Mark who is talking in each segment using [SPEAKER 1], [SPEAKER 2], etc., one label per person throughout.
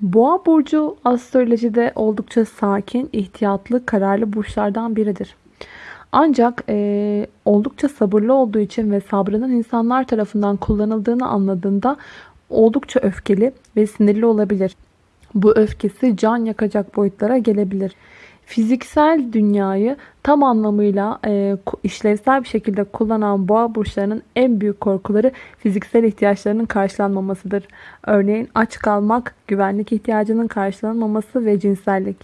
[SPEAKER 1] Boğa burcu astrolojide oldukça sakin, ihtiyatlı, kararlı burçlardan biridir. Ancak e, oldukça sabırlı olduğu için ve sabrının insanlar tarafından kullanıldığını anladığında oldukça öfkeli ve sinirli olabilir. Bu öfkesi can yakacak boyutlara gelebilir. Fiziksel dünyayı tam anlamıyla e, işlevsel bir şekilde kullanan boğa burçlarının en büyük korkuları fiziksel ihtiyaçlarının karşılanmamasıdır. Örneğin aç kalmak, güvenlik ihtiyacının karşılanmaması ve cinsellik.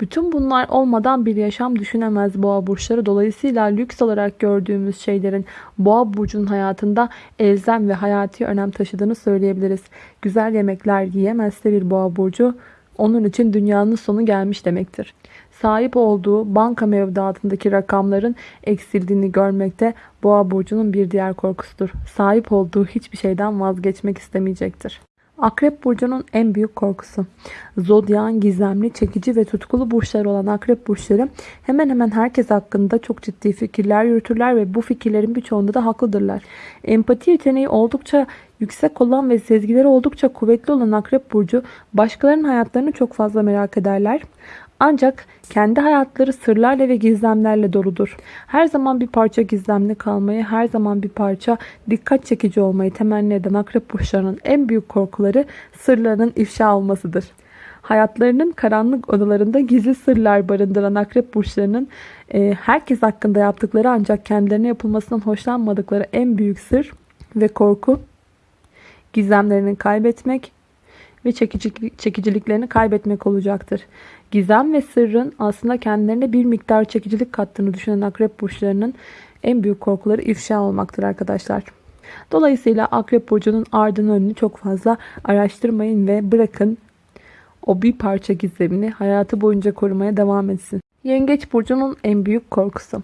[SPEAKER 1] Bütün bunlar olmadan bir yaşam düşünemez boğa burçları. Dolayısıyla lüks olarak gördüğümüz şeylerin boğa burcunun hayatında elzem ve hayati önem taşıdığını söyleyebiliriz. Güzel yemekler yiyemezse bir boğa burcu onun için dünyanın sonu gelmiş demektir. Sahip olduğu banka mevduatındaki rakamların eksildiğini görmekte boğa burcunun bir diğer korkusudur. Sahip olduğu hiçbir şeyden vazgeçmek istemeyecektir. Akrep burcunun en büyük korkusu. Zodyan, gizemli, çekici ve tutkulu burçları olan akrep burçları hemen hemen herkes hakkında çok ciddi fikirler yürütürler ve bu fikirlerin birçoğunda da haklıdırlar. Empati yeteneği oldukça yüksek olan ve sezgileri oldukça kuvvetli olan akrep burcu başkalarının hayatlarını çok fazla merak ederler. Ancak kendi hayatları sırlarla ve gizlemlerle doludur. Her zaman bir parça gizemli kalmayı, her zaman bir parça dikkat çekici olmayı temenni eden akrep burçlarının en büyük korkuları sırlarının ifşa olmasıdır. Hayatlarının karanlık odalarında gizli sırlar barındıran akrep burçlarının e, herkes hakkında yaptıkları ancak kendilerine yapılmasından hoşlanmadıkları en büyük sır ve korku gizemlerini kaybetmek ve çekicilik, çekiciliklerini kaybetmek olacaktır. Gizem ve sırrın aslında kendilerine bir miktar çekicilik kattığını düşünen akrep burçlarının en büyük korkuları ifşa olmaktır arkadaşlar. Dolayısıyla akrep burcunun ardını önünü çok fazla araştırmayın ve bırakın o bir parça gizemini hayatı boyunca korumaya devam etsin. Yengeç burcunun en büyük korkusu.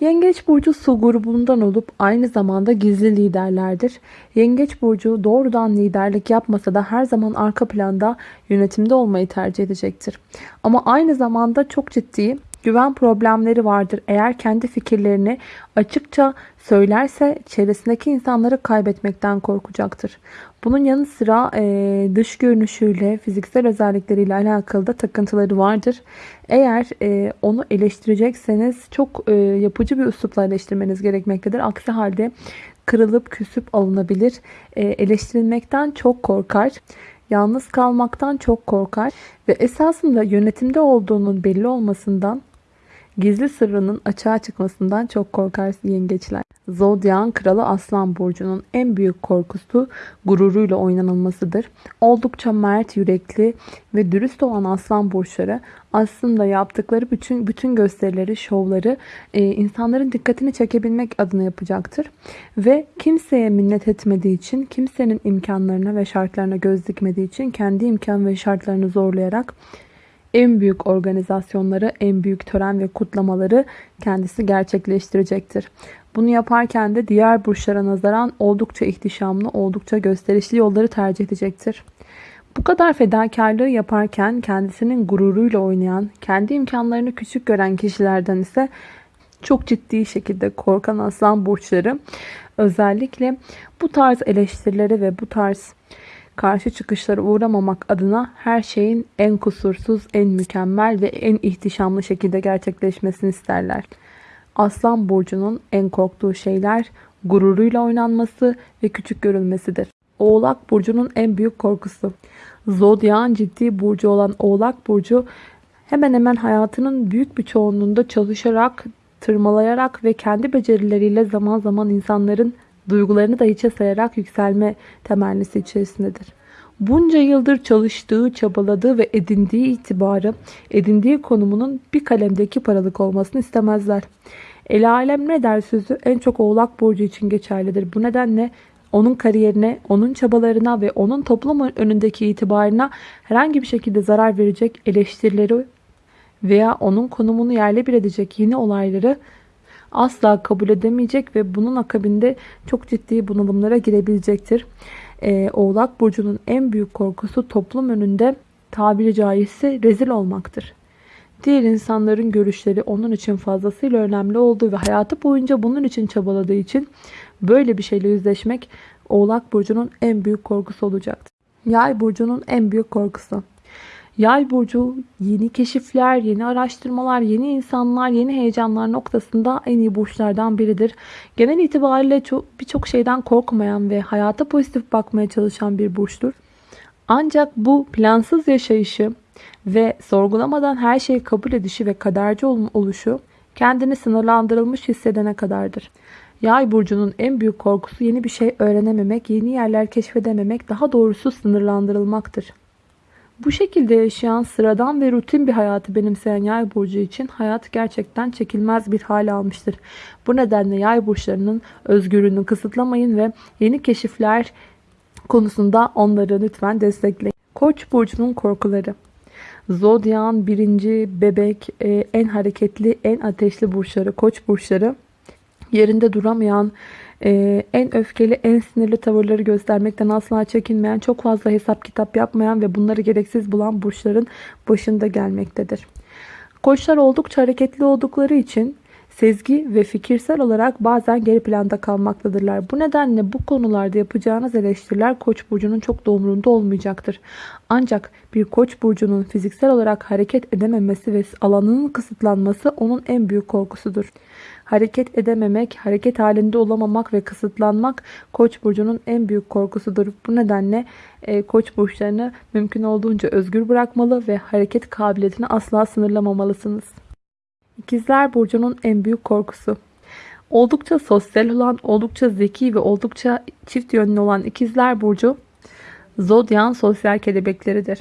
[SPEAKER 1] Yengeç burcu su grubundan olup aynı zamanda gizli liderlerdir. Yengeç burcu doğrudan liderlik yapmasa da her zaman arka planda yönetimde olmayı tercih edecektir. Ama aynı zamanda çok ciddi güven problemleri vardır. Eğer kendi fikirlerini açıkça söylerse çevresindeki insanları kaybetmekten korkacaktır. Bunun yanı sıra e, dış görünüşüyle, fiziksel özellikleriyle alakalı da takıntıları vardır. Eğer e, onu eleştirecekseniz çok e, yapıcı bir üslupla eleştirmeniz gerekmektedir. Aksi halde kırılıp küsüp alınabilir. E, eleştirilmekten çok korkar. Yalnız kalmaktan çok korkar ve esasında yönetimde olduğunun belli olmasından Gizli sırrının açığa çıkmasından çok korkar yengeçler. Zodyan kralı Aslan Burcu'nun en büyük korkusu gururuyla oynanılmasıdır. Oldukça mert, yürekli ve dürüst olan Aslan Burçları aslında yaptıkları bütün bütün gösterileri, şovları e, insanların dikkatini çekebilmek adına yapacaktır. Ve kimseye minnet etmediği için, kimsenin imkanlarına ve şartlarına göz dikmediği için kendi imkan ve şartlarını zorlayarak en büyük organizasyonları, en büyük tören ve kutlamaları kendisi gerçekleştirecektir. Bunu yaparken de diğer burçlara nazaran oldukça ihtişamlı, oldukça gösterişli yolları tercih edecektir. Bu kadar fedakarlığı yaparken kendisinin gururuyla oynayan, kendi imkanlarını küçük gören kişilerden ise çok ciddi şekilde korkan aslan burçları özellikle bu tarz eleştirilere ve bu tarz karşı çıkışlara uğramamak adına her şeyin en kusursuz, en mükemmel ve en ihtişamlı şekilde gerçekleşmesini isterler. Aslan burcunun en korktuğu şeyler gururuyla oynanması ve küçük görülmesidir. Oğlak burcunun en büyük korkusu. Zodyan ciddi burcu olan Oğlak burcu hemen hemen hayatının büyük bir çoğunluğunda çalışarak, tırmalayarak ve kendi becerileriyle zaman zaman insanların duygularını da hiçe sayarak yükselme temennisi içerisindedir. Bunca yıldır çalıştığı, çabaladığı ve edindiği itibarı, edindiği konumunun bir kalemdeki paralık olmasını istemezler. El alem ne der sözü en çok oğlak burcu için geçerlidir. Bu nedenle onun kariyerine, onun çabalarına ve onun toplum önündeki itibarına herhangi bir şekilde zarar verecek eleştirileri veya onun konumunu yerle bir edecek yeni olayları asla kabul edemeyecek ve bunun akabinde çok ciddi bunalımlara girebilecektir. Ee, Oğlak Burcu'nun en büyük korkusu toplum önünde tabiri caizse rezil olmaktır. Diğer insanların görüşleri onun için fazlasıyla önemli olduğu ve hayatı boyunca bunun için çabaladığı için böyle bir şeyle yüzleşmek Oğlak Burcu'nun en büyük korkusu olacaktır. Yay burcunun en büyük korkusu. Yay burcu yeni keşifler, yeni araştırmalar, yeni insanlar, yeni heyecanlar noktasında en iyi burçlardan biridir. Genel itibariyle birçok şeyden korkmayan ve hayata pozitif bakmaya çalışan bir burçtur. Ancak bu plansız yaşayışı ve sorgulamadan her şeyi kabul edişi ve kaderci oluşu kendini sınırlandırılmış hissedene kadardır. Yay burcunun en büyük korkusu yeni bir şey öğrenememek, yeni yerler keşfedememek, daha doğrusu sınırlandırılmaktır. Bu şekilde yaşayan sıradan ve rutin bir hayatı benimseyen yay burcu için hayat gerçekten çekilmez bir hal almıştır. Bu nedenle yay burçlarının özgürlüğünü kısıtlamayın ve yeni keşifler konusunda onları lütfen destekleyin. Koç burcunun korkuları Zodyan birinci bebek e, en hareketli en ateşli burçları koç burçları yerinde duramayan ee, en öfkeli, en sinirli tavırları göstermekten asla çekinmeyen, çok fazla hesap kitap yapmayan ve bunları gereksiz bulan burçların başında gelmektedir. Koçlar oldukça hareketli oldukları için sezgi ve fikirsel olarak bazen geri planda kalmaktadırlar. Bu nedenle bu konularda yapacağınız eleştiriler Koç burcunun çok da olmayacaktır. Ancak bir Koç burcunun fiziksel olarak hareket edememesi ve alanının kısıtlanması onun en büyük korkusudur. Hareket edememek, hareket halinde olamamak ve kısıtlanmak Koç burcunun en büyük korkusudur. Bu nedenle e, Koç burçlarını mümkün olduğunca özgür bırakmalı ve hareket kabiliyetini asla sınırlamamalısınız. İkizler burcunun en büyük korkusu. Oldukça sosyal olan, oldukça zeki ve oldukça çift yönlü olan ikizler burcu zodyan sosyal kelebekleridir.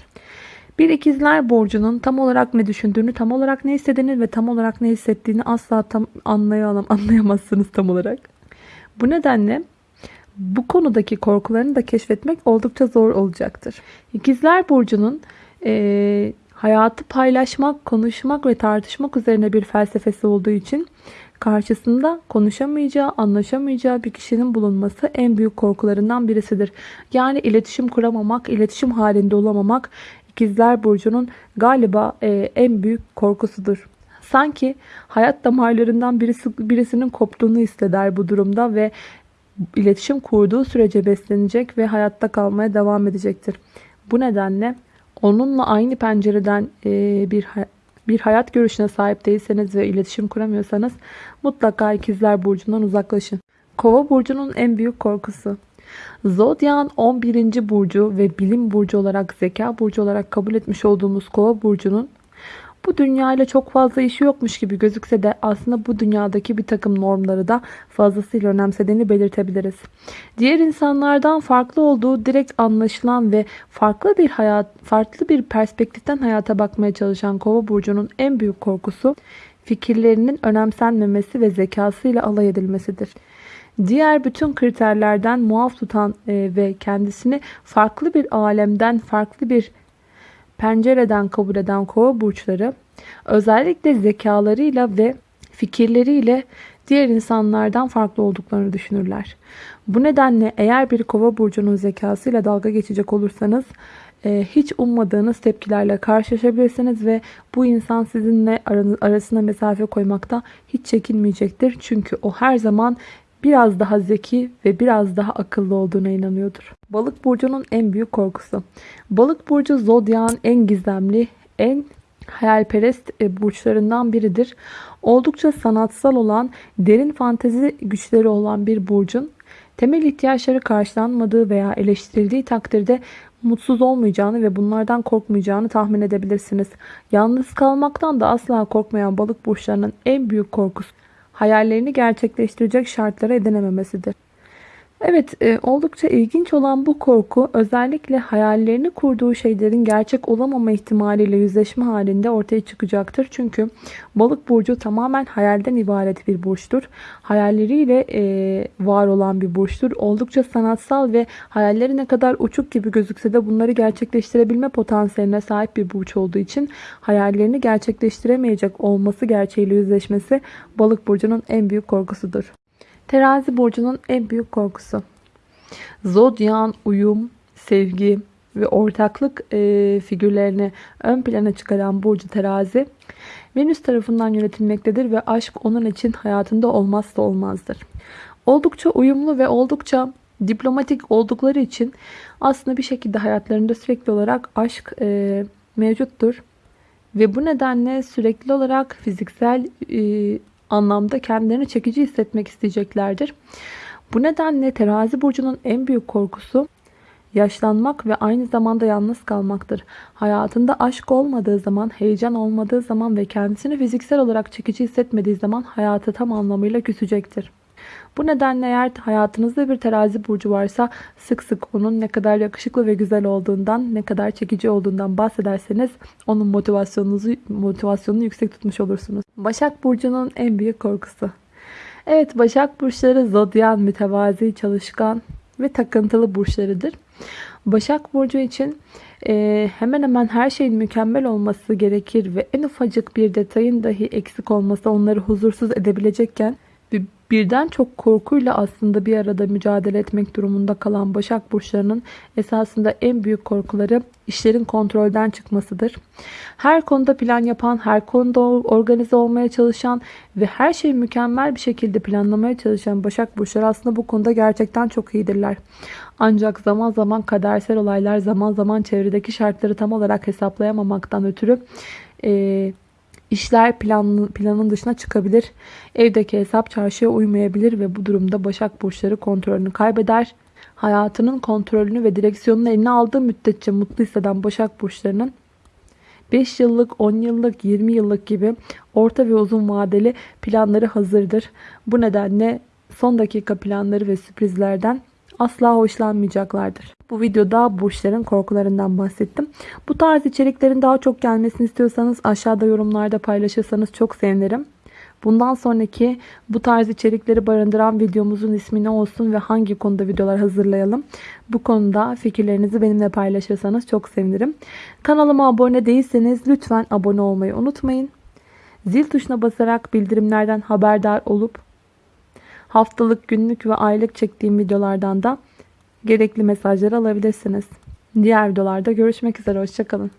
[SPEAKER 1] Bir ikizler burcunun tam olarak ne düşündüğünü, tam olarak ne istediğini ve tam olarak ne hissettiğini asla tam anlayalım, anlayamazsınız tam olarak. Bu nedenle bu konudaki korkularını da keşfetmek oldukça zor olacaktır. İkizler burcunun e, hayatı paylaşmak, konuşmak ve tartışmak üzerine bir felsefesi olduğu için karşısında konuşamayacağı, anlaşamayacağı bir kişinin bulunması en büyük korkularından birisidir. Yani iletişim kuramamak, iletişim halinde olamamak İkizler Burcu'nun galiba e, en büyük korkusudur. Sanki hayat damarlarından birisi, birisinin koptuğunu hisseder bu durumda ve iletişim kurduğu sürece beslenecek ve hayatta kalmaya devam edecektir. Bu nedenle onunla aynı pencereden e, bir bir hayat görüşüne sahip değilseniz ve iletişim kuramıyorsanız mutlaka ikizler burcundan uzaklaşın. Kova burcunun en büyük korkusu Zodyan 11. burcu ve bilim burcu olarak zeka burcu olarak kabul etmiş olduğumuz kova burcunun bu dünyayla çok fazla işi yokmuş gibi gözükse de aslında bu dünyadaki bir takım normları da fazlasıyla önemsediğini belirtebiliriz. Diğer insanlardan farklı olduğu direkt anlaşılan ve farklı bir hayat, farklı bir perspektiften hayata bakmaya çalışan Kova burcunun en büyük korkusu fikirlerinin önemsenmemesi ve zekasıyla alay edilmesidir. Diğer bütün kriterlerden muaf tutan e, ve kendisini farklı bir alemden, farklı bir pencereden kabul eden kova burçları özellikle zekalarıyla ve fikirleriyle diğer insanlardan farklı olduklarını düşünürler. Bu nedenle eğer bir kova burcunun zekasıyla dalga geçecek olursanız e, hiç ummadığınız tepkilerle karşılaşabilirsiniz ve bu insan sizinle arasına mesafe koymakta hiç çekinmeyecektir. Çünkü o her zaman biraz daha zeki ve biraz daha akıllı olduğuna inanıyordur. Balık burcunun en büyük korkusu. Balık burcu zodyan en gizemli, en hayalperest e, burçlarından biridir. Oldukça sanatsal olan, derin fantezi güçleri olan bir burcun temel ihtiyaçları karşılanmadığı veya eleştirildiği takdirde mutsuz olmayacağını ve bunlardan korkmayacağını tahmin edebilirsiniz. Yalnız kalmaktan da asla korkmayan balık burçlarının en büyük korkusu hayallerini gerçekleştirecek şartlara edinememesidir. Evet e, oldukça ilginç olan bu korku özellikle hayallerini kurduğu şeylerin gerçek olamama ihtimaliyle yüzleşme halinde ortaya çıkacaktır. Çünkü balık burcu tamamen hayalden ibaret bir burçtur. Hayalleriyle e, var olan bir burçtur. Oldukça sanatsal ve hayalleri ne kadar uçuk gibi gözükse de bunları gerçekleştirebilme potansiyeline sahip bir burç olduğu için hayallerini gerçekleştiremeyecek olması gerçeğiyle yüzleşmesi balık burcunun en büyük korkusudur. Terazi burcunun en büyük korkusu. Zodyan, uyum, sevgi ve ortaklık e, figürlerini ön plana çıkaran burcu terazi Venüs tarafından yönetilmektedir ve aşk onun için hayatında olmazsa olmazdır. Oldukça uyumlu ve oldukça Diplomatik oldukları için aslında bir şekilde hayatlarında sürekli olarak aşk e, mevcuttur. Ve bu nedenle sürekli olarak fiziksel e, anlamda kendilerini çekici hissetmek isteyeceklerdir. Bu nedenle terazi burcunun en büyük korkusu yaşlanmak ve aynı zamanda yalnız kalmaktır. Hayatında aşk olmadığı zaman, heyecan olmadığı zaman ve kendisini fiziksel olarak çekici hissetmediği zaman hayatı tam anlamıyla küsecektir. Bu nedenle eğer hayatınızda bir terazi burcu varsa sık sık onun ne kadar yakışıklı ve güzel olduğundan, ne kadar çekici olduğundan bahsederseniz onun motivasyonunuzu motivasyonunu yüksek tutmuş olursunuz. Başak burcunun en büyük korkusu. Evet Başak burçları zodyan, mütevazi, çalışkan ve takıntılı burçlarıdır. Başak Burcu için e, hemen hemen her şeyin mükemmel olması gerekir ve en ufacık bir detayın dahi eksik olması onları huzursuz edebilecekken birden çok korkuyla aslında bir arada mücadele etmek durumunda kalan Başak Burçlarının esasında en büyük korkuları işlerin kontrolden çıkmasıdır. Her konuda plan yapan, her konuda organize olmaya çalışan ve her şeyi mükemmel bir şekilde planlamaya çalışan Başak Burçları aslında bu konuda gerçekten çok iyidirler. Ancak zaman zaman kadersel olaylar, zaman zaman çevredeki şartları tam olarak hesaplayamamaktan ötürü e, işler planın, planın dışına çıkabilir. Evdeki hesap çarşıya uymayabilir ve bu durumda Başak Burçları kontrolünü kaybeder. Hayatının kontrolünü ve direksiyonunu eline aldığı müddetçe mutlu hisseden Başak Burçlarının 5 yıllık, 10 yıllık, 20 yıllık gibi orta ve uzun vadeli planları hazırdır. Bu nedenle son dakika planları ve sürprizlerden asla hoşlanmayacaklardır. Bu videoda burçların korkularından bahsettim. Bu tarz içeriklerin daha çok gelmesini istiyorsanız aşağıda yorumlarda paylaşırsanız çok sevinirim. Bundan sonraki bu tarz içerikleri barındıran videomuzun ismi ne olsun ve hangi konuda videolar hazırlayalım? Bu konuda fikirlerinizi benimle paylaşırsanız çok sevinirim. Kanalıma abone değilseniz lütfen abone olmayı unutmayın. Zil tuşuna basarak bildirimlerden haberdar olup haftalık, günlük ve aylık çektiğim videolardan da gerekli mesajları alabilirsiniz. Diğer videolarda görüşmek üzere. Hoşçakalın.